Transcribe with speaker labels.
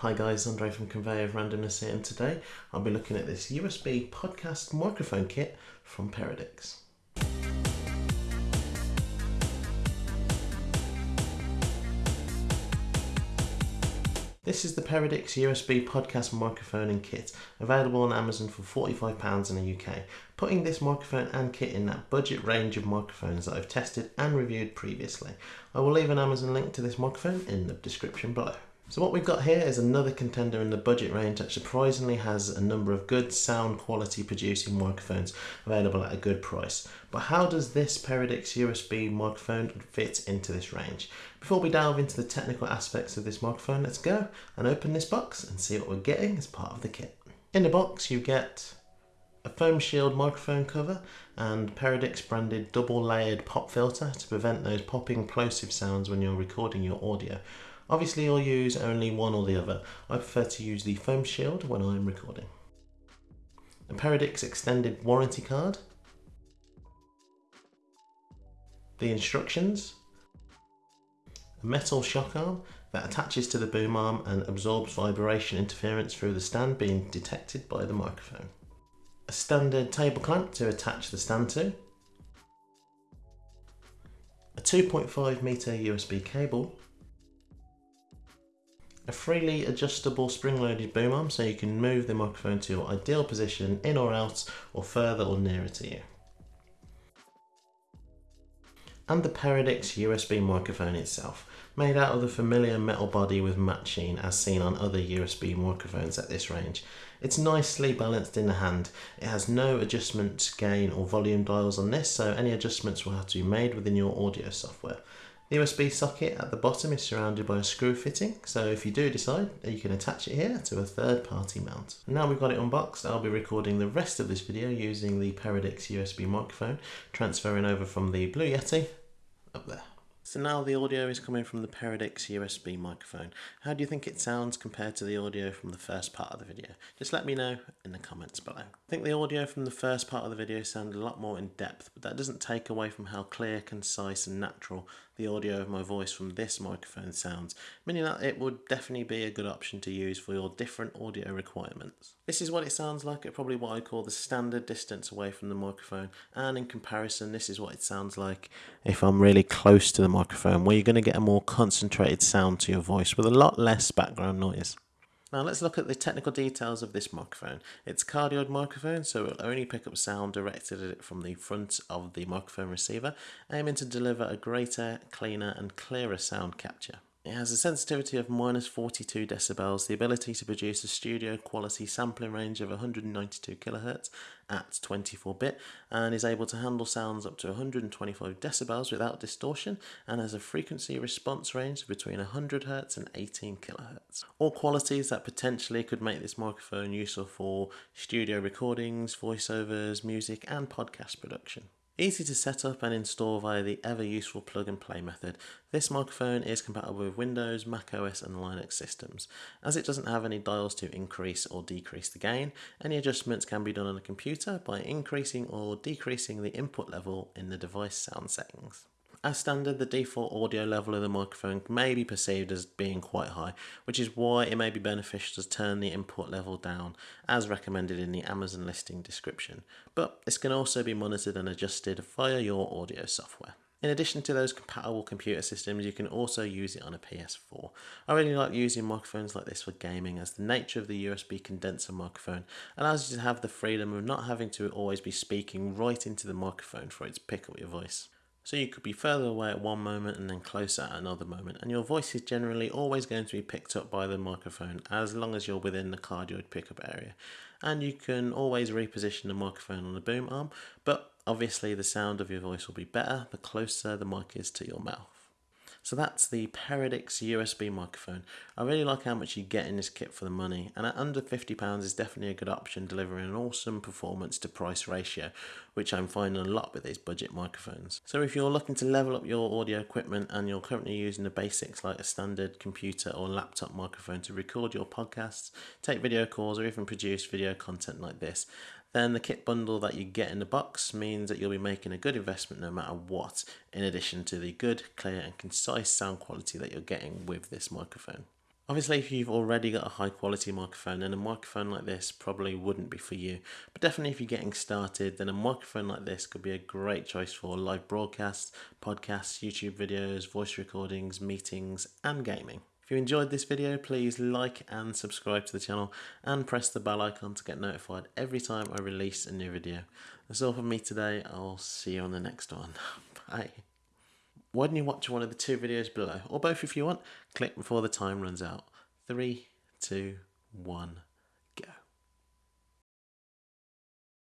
Speaker 1: Hi guys, Andre from Conveyor of Randomness here and today I'll be looking at this USB podcast microphone kit from Peridix. This is the Peridix USB podcast microphone and kit, available on Amazon for £45 in the UK, putting this microphone and kit in that budget range of microphones that I've tested and reviewed previously. I will leave an Amazon link to this microphone in the description below. So what we've got here is another contender in the budget range that surprisingly has a number of good sound quality producing microphones available at a good price. But how does this Peridix USB microphone fit into this range? Before we delve into the technical aspects of this microphone, let's go and open this box and see what we're getting as part of the kit. In the box you get a foam shield microphone cover and Peridix branded double layered pop filter to prevent those popping plosive sounds when you're recording your audio. Obviously I'll use only one or the other. I prefer to use the foam shield when I'm recording. A Peridix extended warranty card. The instructions. A metal shock arm that attaches to the boom arm and absorbs vibration interference through the stand being detected by the microphone. A standard table clamp to attach the stand to. A 2.5 meter USB cable a freely adjustable spring-loaded boom arm so you can move the microphone to your ideal position in or out or further or nearer to you. And the Peridix USB microphone itself, made out of the familiar metal body with sheen as seen on other USB microphones at this range. It's nicely balanced in the hand. It has no adjustment gain or volume dials on this so any adjustments will have to be made within your audio software. The USB socket at the bottom is surrounded by a screw fitting, so if you do decide, you can attach it here to a third party mount. Now we've got it unboxed, I'll be recording the rest of this video using the Peridix USB microphone, transferring over from the Blue Yeti up there. So now the audio is coming from the Peridix USB microphone. How do you think it sounds compared to the audio from the first part of the video? Just let me know in the comments below. I think the audio from the first part of the video sounded a lot more in depth, but that doesn't take away from how clear, concise and natural the audio of my voice from this microphone sounds, meaning that it would definitely be a good option to use for your different audio requirements. This is what it sounds like at probably what I call the standard distance away from the microphone, and in comparison this is what it sounds like if I'm really close to the microphone, where you're going to get a more concentrated sound to your voice with a lot less background noise. Now let's look at the technical details of this microphone. It's a cardioid microphone, so it'll only pick up sound directed at it from the front of the microphone receiver, aiming to deliver a greater, cleaner and clearer sound capture. It has a sensitivity of minus 42 decibels, the ability to produce a studio quality sampling range of 192 kHz at 24-bit, and is able to handle sounds up to 125 decibels without distortion, and has a frequency response range between 100 Hz and 18 kHz. All qualities that potentially could make this microphone useful for studio recordings, voiceovers, music and podcast production. Easy to set up and install via the ever useful plug and play method. This microphone is compatible with Windows, Mac OS and Linux systems. As it doesn't have any dials to increase or decrease the gain, any adjustments can be done on a computer by increasing or decreasing the input level in the device sound settings. As standard, the default audio level of the microphone may be perceived as being quite high, which is why it may be beneficial to turn the input level down, as recommended in the Amazon listing description. But this can also be monitored and adjusted via your audio software. In addition to those compatible computer systems, you can also use it on a PS4. I really like using microphones like this for gaming as the nature of the USB condenser microphone allows you to have the freedom of not having to always be speaking right into the microphone for it to pick up your voice. So you could be further away at one moment and then closer at another moment, and your voice is generally always going to be picked up by the microphone as long as you're within the cardioid pickup area. And you can always reposition the microphone on the boom arm, but obviously the sound of your voice will be better the closer the mic is to your mouth. So that's the Peridix USB microphone. I really like how much you get in this kit for the money and at under £50 is definitely a good option delivering an awesome performance to price ratio which I'm finding a lot with these budget microphones. So if you're looking to level up your audio equipment and you're currently using the basics like a standard computer or laptop microphone to record your podcasts, take video calls or even produce video content like this, then the kit bundle that you get in the box means that you'll be making a good investment no matter what, in addition to the good, clear and concise sound quality that you're getting with this microphone. Obviously, if you've already got a high quality microphone, then a microphone like this probably wouldn't be for you. But definitely, if you're getting started, then a microphone like this could be a great choice for live broadcasts, podcasts, YouTube videos, voice recordings, meetings, and gaming. If you enjoyed this video, please like and subscribe to the channel and press the bell icon to get notified every time I release a new video. That's all from me today. I'll see you on the next one. Bye. Why don't you watch one of the two videos below, or both if you want? Click before the time runs out. Three, two, one.